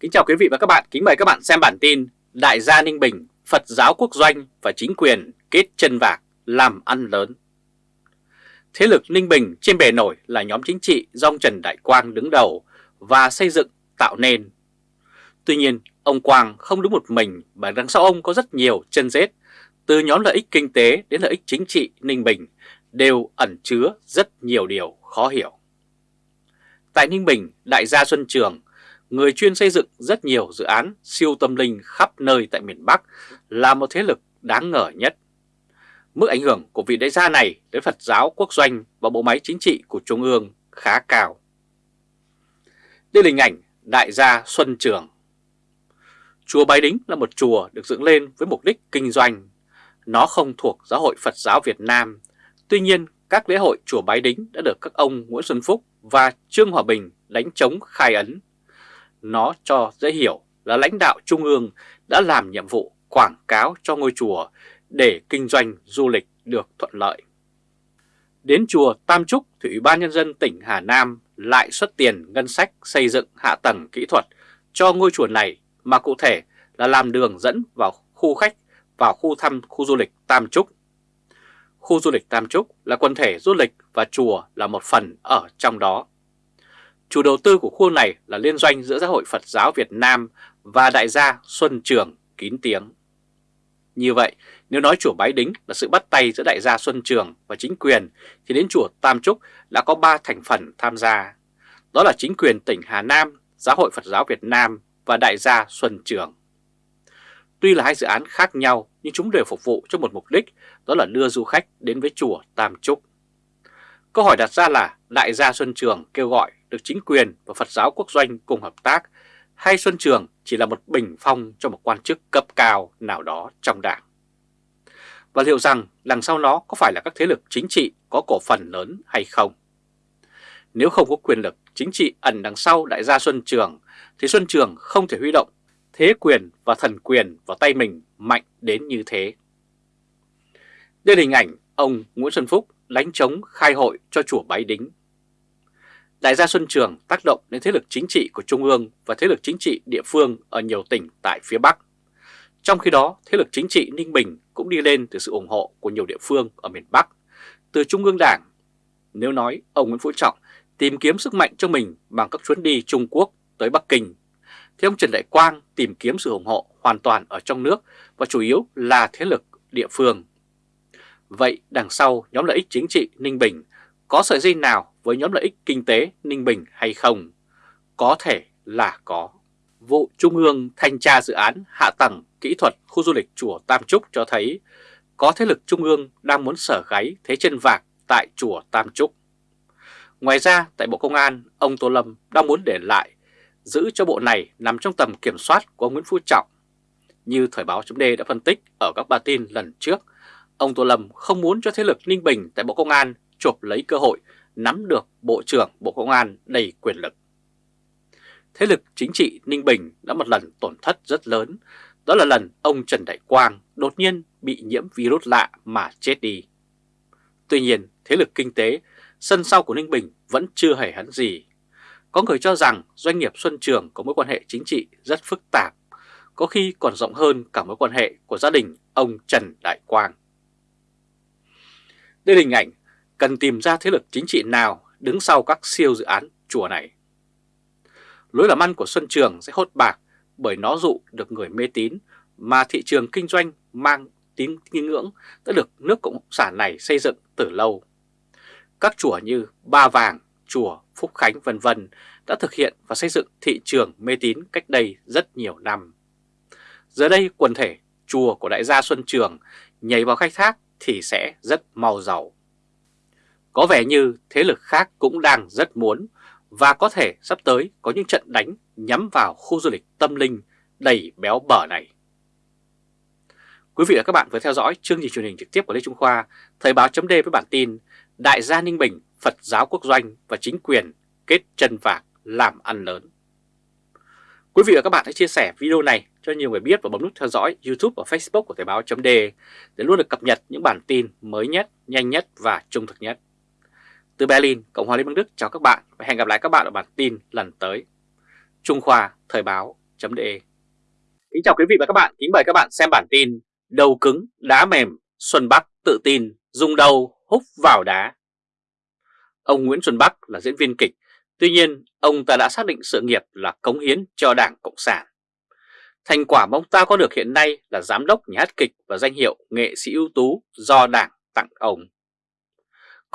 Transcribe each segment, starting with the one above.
Kính chào quý vị và các bạn, kính mời các bạn xem bản tin Đại gia Ninh Bình, Phật giáo quốc doanh và chính quyền kết chân vạc làm ăn lớn. Thế lực Ninh Bình trên bề nổi là nhóm chính trị do ông Trần Đại Quang đứng đầu và xây dựng tạo nên. Tuy nhiên, ông Quang không đứng một mình mà đằng sau ông có rất nhiều chân rết, từ nhóm lợi ích kinh tế đến lợi ích chính trị Ninh Bình đều ẩn chứa rất nhiều điều khó hiểu. Tại Ninh Bình, đại gia Xuân Trường người chuyên xây dựng rất nhiều dự án siêu tâm linh khắp nơi tại miền Bắc là một thế lực đáng ngờ nhất. Mức ảnh hưởng của vị đại gia này đến Phật giáo quốc doanh và bộ máy chính trị của Trung ương khá cao. Đây là hình ảnh đại gia Xuân Trường. Chùa Bái Đính là một chùa được dựng lên với mục đích kinh doanh. Nó không thuộc giáo hội Phật giáo Việt Nam. Tuy nhiên, các lễ hội chùa Bái Đính đã được các ông Nguyễn Xuân Phúc và Trương Hòa Bình đánh chống khai ấn nó cho dễ hiểu là lãnh đạo Trung ương đã làm nhiệm vụ quảng cáo cho ngôi chùa để kinh doanh du lịch được thuận lợi. Đến chùa Tam Trúc thì Ủy ban Nhân dân tỉnh Hà Nam lại xuất tiền ngân sách xây dựng hạ tầng kỹ thuật cho ngôi chùa này, mà cụ thể là làm đường dẫn vào khu khách vào khu thăm khu du lịch Tam Trúc. Khu du lịch Tam Trúc là quần thể du lịch và chùa là một phần ở trong đó. Chủ đầu tư của khu này là liên doanh giữa Giáo hội Phật giáo Việt Nam và đại gia Xuân Trường kín tiếng. Như vậy, nếu nói chùa Bái Đính là sự bắt tay giữa đại gia Xuân Trường và chính quyền, thì đến chùa Tam Trúc đã có 3 thành phần tham gia. Đó là chính quyền tỉnh Hà Nam, Giáo hội Phật giáo Việt Nam và đại gia Xuân Trường. Tuy là hai dự án khác nhau nhưng chúng đều phục vụ cho một mục đích, đó là đưa du khách đến với chùa Tam Trúc. Câu hỏi đặt ra là đại gia Xuân Trường kêu gọi được chính quyền và Phật giáo quốc doanh cùng hợp tác hay Xuân Trường chỉ là một bình phong cho một quan chức cấp cao nào đó trong đảng. Và liệu rằng đằng sau nó có phải là các thế lực chính trị có cổ phần lớn hay không? Nếu không có quyền lực chính trị ẩn đằng sau đại gia Xuân Trường, thì Xuân Trường không thể huy động thế quyền và thần quyền vào tay mình mạnh đến như thế. Đây là hình ảnh ông Nguyễn Xuân Phúc đánh chống khai hội cho chùa Bái Đính Đại gia Xuân Trường tác động đến thế lực chính trị của Trung ương và thế lực chính trị địa phương ở nhiều tỉnh tại phía Bắc. Trong khi đó, thế lực chính trị Ninh Bình cũng đi lên từ sự ủng hộ của nhiều địa phương ở miền Bắc, từ Trung ương Đảng. Nếu nói ông Nguyễn Phú Trọng tìm kiếm sức mạnh cho mình bằng các chuyến đi Trung Quốc tới Bắc Kinh, thì ông Trần Đại Quang tìm kiếm sự ủng hộ hoàn toàn ở trong nước và chủ yếu là thế lực địa phương. Vậy đằng sau nhóm lợi ích chính trị Ninh Bình có sợi dây nào với nhóm lợi ích kinh tế Ninh Bình hay không? Có thể là có. Vụ Trung ương thanh tra dự án hạ tầng kỹ thuật khu du lịch chùa Tam Trúc cho thấy có thế lực Trung ương đang muốn sở gáy thế chân vạc tại chùa Tam Trúc. Ngoài ra, tại Bộ Công an, ông Tô Lâm đang muốn để lại giữ cho bộ này nằm trong tầm kiểm soát của ông Nguyễn Phú Trọng. Như Thời báo chấm đã phân tích ở các bản tin lần trước, ông Tô Lâm không muốn cho thế lực Ninh Bình tại Bộ Công an chộp lấy cơ hội nắm được Bộ trưởng Bộ Công an đầy quyền lực. Thế lực chính trị Ninh Bình đã một lần tổn thất rất lớn, đó là lần ông Trần Đại Quang đột nhiên bị nhiễm virus lạ mà chết đi. Tuy nhiên, thế lực kinh tế, sân sau của Ninh Bình vẫn chưa hề hắn gì. Có người cho rằng doanh nghiệp Xuân Trường có mối quan hệ chính trị rất phức tạp, có khi còn rộng hơn cả mối quan hệ của gia đình ông Trần Đại Quang. Đây là hình ảnh cần tìm ra thế lực chính trị nào đứng sau các siêu dự án chùa này. Lối làm ăn của Xuân Trường sẽ hốt bạc bởi nó dụ được người mê tín mà thị trường kinh doanh mang tín nghi ngưỡng đã được nước Cộng sản này xây dựng từ lâu. Các chùa như Ba Vàng, chùa Phúc Khánh vân vân đã thực hiện và xây dựng thị trường mê tín cách đây rất nhiều năm. Giờ đây quần thể chùa của đại gia Xuân Trường nhảy vào khai thác thì sẽ rất mau giàu. Có vẻ như thế lực khác cũng đang rất muốn và có thể sắp tới có những trận đánh nhắm vào khu du lịch tâm linh đầy béo bở này. Quý vị và các bạn vừa theo dõi chương trình truyền hình trực tiếp của Lê Trung Khoa, Thời báo chấm với bản tin Đại gia Ninh Bình, Phật giáo quốc doanh và chính quyền kết chân vạc làm ăn lớn. Quý vị và các bạn hãy chia sẻ video này cho nhiều người biết và bấm nút theo dõi YouTube và Facebook của Thời báo chấm để luôn được cập nhật những bản tin mới nhất, nhanh nhất và trung thực nhất. Từ Berlin, Cộng hòa Liên bang Đức chào các bạn và hẹn gặp lại các bạn ở bản tin lần tới. Trung Khoa Thời báo de Kính chào quý vị và các bạn, kính mời các bạn xem bản tin Đầu cứng, đá mềm, Xuân Bắc tự tin, dùng đầu húc vào đá Ông Nguyễn Xuân Bắc là diễn viên kịch, tuy nhiên ông ta đã xác định sự nghiệp là cống hiến cho Đảng Cộng sản. Thành quả mà ông ta có được hiện nay là giám đốc nhà hát kịch và danh hiệu nghệ sĩ ưu tú do Đảng tặng ông.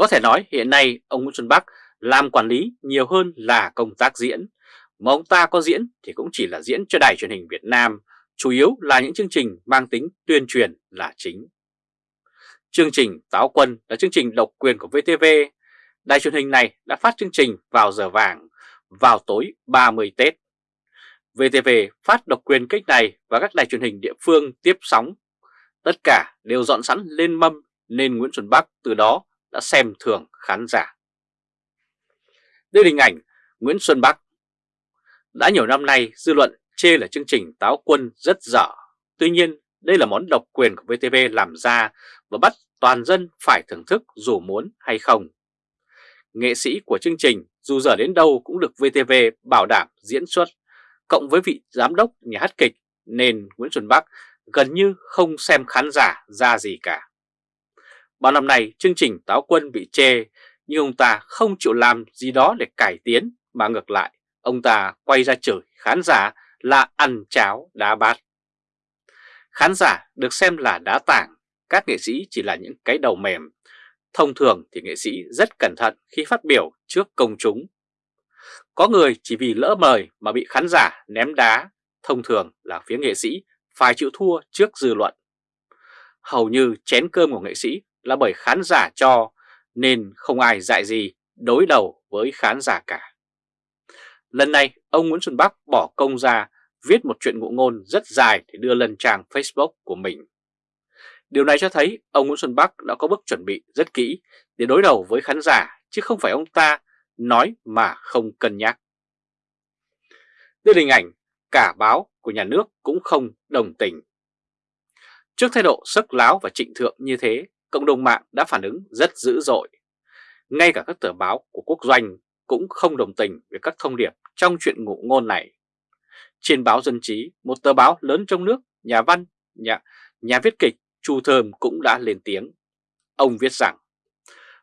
Có thể nói hiện nay ông Nguyễn Xuân Bắc làm quản lý nhiều hơn là công tác diễn, mà ông ta có diễn thì cũng chỉ là diễn cho đài truyền hình Việt Nam, chủ yếu là những chương trình mang tính tuyên truyền là chính. Chương trình Táo Quân là chương trình độc quyền của VTV. Đài truyền hình này đã phát chương trình vào giờ vàng, vào tối 30 Tết. VTV phát độc quyền kênh này và các đài truyền hình địa phương tiếp sóng. Tất cả đều dọn sẵn lên mâm nên Nguyễn Xuân Bắc từ đó đã xem thường khán giả. Đây là hình ảnh Nguyễn Xuân Bắc. Đã nhiều năm nay dư luận chê là chương trình táo quân rất dở. Tuy nhiên đây là món độc quyền của VTV làm ra và bắt toàn dân phải thưởng thức dù muốn hay không. Nghệ sĩ của chương trình dù dở đến đâu cũng được VTV bảo đảm diễn xuất, cộng với vị giám đốc nhà hát kịch nên Nguyễn Xuân Bắc gần như không xem khán giả ra gì cả. Bao năm nay chương trình Táo Quân bị chê nhưng ông ta không chịu làm gì đó để cải tiến mà ngược lại ông ta quay ra chửi khán giả là ăn cháo đá bát. Khán giả được xem là đá tảng, các nghệ sĩ chỉ là những cái đầu mềm. Thông thường thì nghệ sĩ rất cẩn thận khi phát biểu trước công chúng. Có người chỉ vì lỡ mời mà bị khán giả ném đá, thông thường là phía nghệ sĩ phải chịu thua trước dư luận. Hầu như chén cơm của nghệ sĩ là bởi khán giả cho nên không ai dạy gì đối đầu với khán giả cả. Lần này ông Nguyễn Xuân Bắc bỏ công ra viết một chuyện ngụ ngôn rất dài để đưa lên trang Facebook của mình. Điều này cho thấy ông Nguyễn Xuân Bắc đã có bước chuẩn bị rất kỹ để đối đầu với khán giả chứ không phải ông ta nói mà không cân nhắc. Đây là hình ảnh cả báo của nhà nước cũng không đồng tình. Trước thái độ sức láo và trịnh thượng như thế, cộng đồng mạng đã phản ứng rất dữ dội. Ngay cả các tờ báo của quốc doanh cũng không đồng tình với các thông điệp trong chuyện ngụ ngôn này. Trên báo Dân Trí, một tờ báo lớn trong nước, nhà văn, nhà, nhà viết kịch Chu Thơm cũng đã lên tiếng. Ông viết rằng,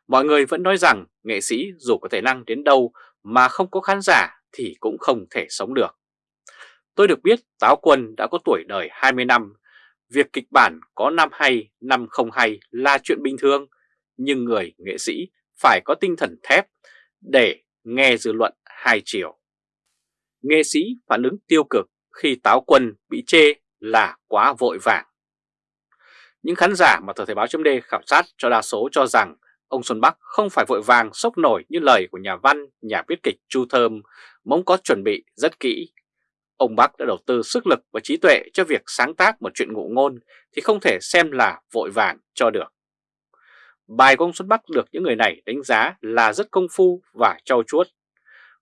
mọi người vẫn nói rằng nghệ sĩ dù có thể năng đến đâu mà không có khán giả thì cũng không thể sống được. Tôi được biết Táo Quân đã có tuổi đời 20 năm Việc kịch bản có năm hay, năm không hay là chuyện bình thường, nhưng người nghệ sĩ phải có tinh thần thép để nghe dư luận hai chiều. Nghệ sĩ phản ứng tiêu cực khi táo quân bị chê là quá vội vàng. Những khán giả mà tờ Thời báo chấm khảo sát cho đa số cho rằng ông Xuân Bắc không phải vội vàng sốc nổi như lời của nhà văn, nhà viết kịch Chu Thơm, mong có chuẩn bị rất kỹ Ông Bắc đã đầu tư sức lực và trí tuệ cho việc sáng tác một chuyện ngụ ngôn thì không thể xem là vội vàng cho được. Bài của ông Xuân Bắc được những người này đánh giá là rất công phu và trau chuốt.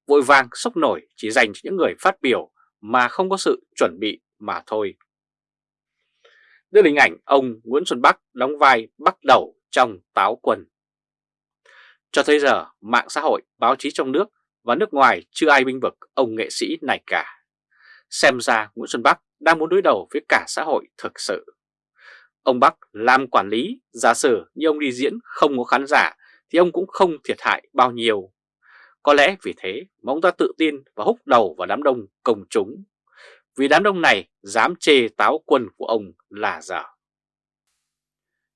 Vội vàng sốc nổi chỉ dành cho những người phát biểu mà không có sự chuẩn bị mà thôi. Đưa hình ảnh ông Nguyễn Xuân Bắc đóng vai bắt đầu trong táo quân. Cho tới giờ, mạng xã hội, báo chí trong nước và nước ngoài chưa ai binh vực ông nghệ sĩ này cả. Xem ra Nguyễn Xuân Bắc đang muốn đối đầu với cả xã hội thực sự. Ông Bắc làm quản lý, giả sử như ông đi diễn không có khán giả thì ông cũng không thiệt hại bao nhiêu. Có lẽ vì thế mà ông ta tự tin và húc đầu vào đám đông công chúng. Vì đám đông này dám chê táo quân của ông là dở.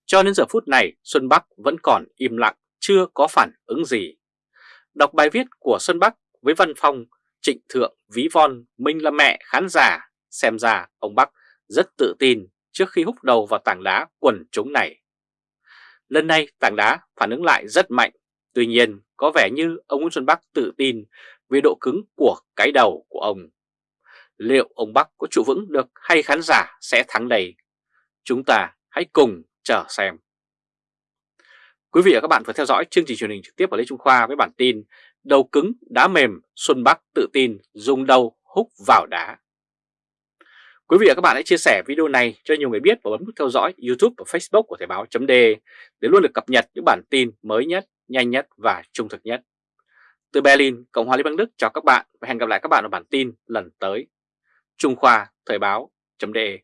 Cho đến giờ phút này Xuân Bắc vẫn còn im lặng, chưa có phản ứng gì. Đọc bài viết của Xuân Bắc với văn phong Trịnh Thượng ví von Minh là mẹ khán giả, xem ra ông Bắc rất tự tin trước khi húc đầu vào tảng đá quần chúng này. Lần này tảng đá phản ứng lại rất mạnh, tuy nhiên có vẻ như ông Nguyễn Xuân Bắc tự tin về độ cứng của cái đầu của ông. Liệu ông Bắc có trụ vững được hay khán giả sẽ thắng đầy? Chúng ta hãy cùng chờ xem. Quý vị và các bạn vừa theo dõi chương trình truyền hình trực tiếp của Lê Trung Khoa với bản tin Đầu cứng, đá mềm, Xuân Bắc tự tin dùng đầu húc vào đá. Quý vị và các bạn hãy chia sẻ video này cho nhiều người biết và bấm nút theo dõi YouTube và Facebook của Thời báo chấm để luôn được cập nhật những bản tin mới nhất, nhanh nhất và trung thực nhất. Từ Berlin, Cộng hòa Liên bang Đức chào các bạn và hẹn gặp lại các bạn ở bản tin lần tới. Trung Khoa Thời báo.de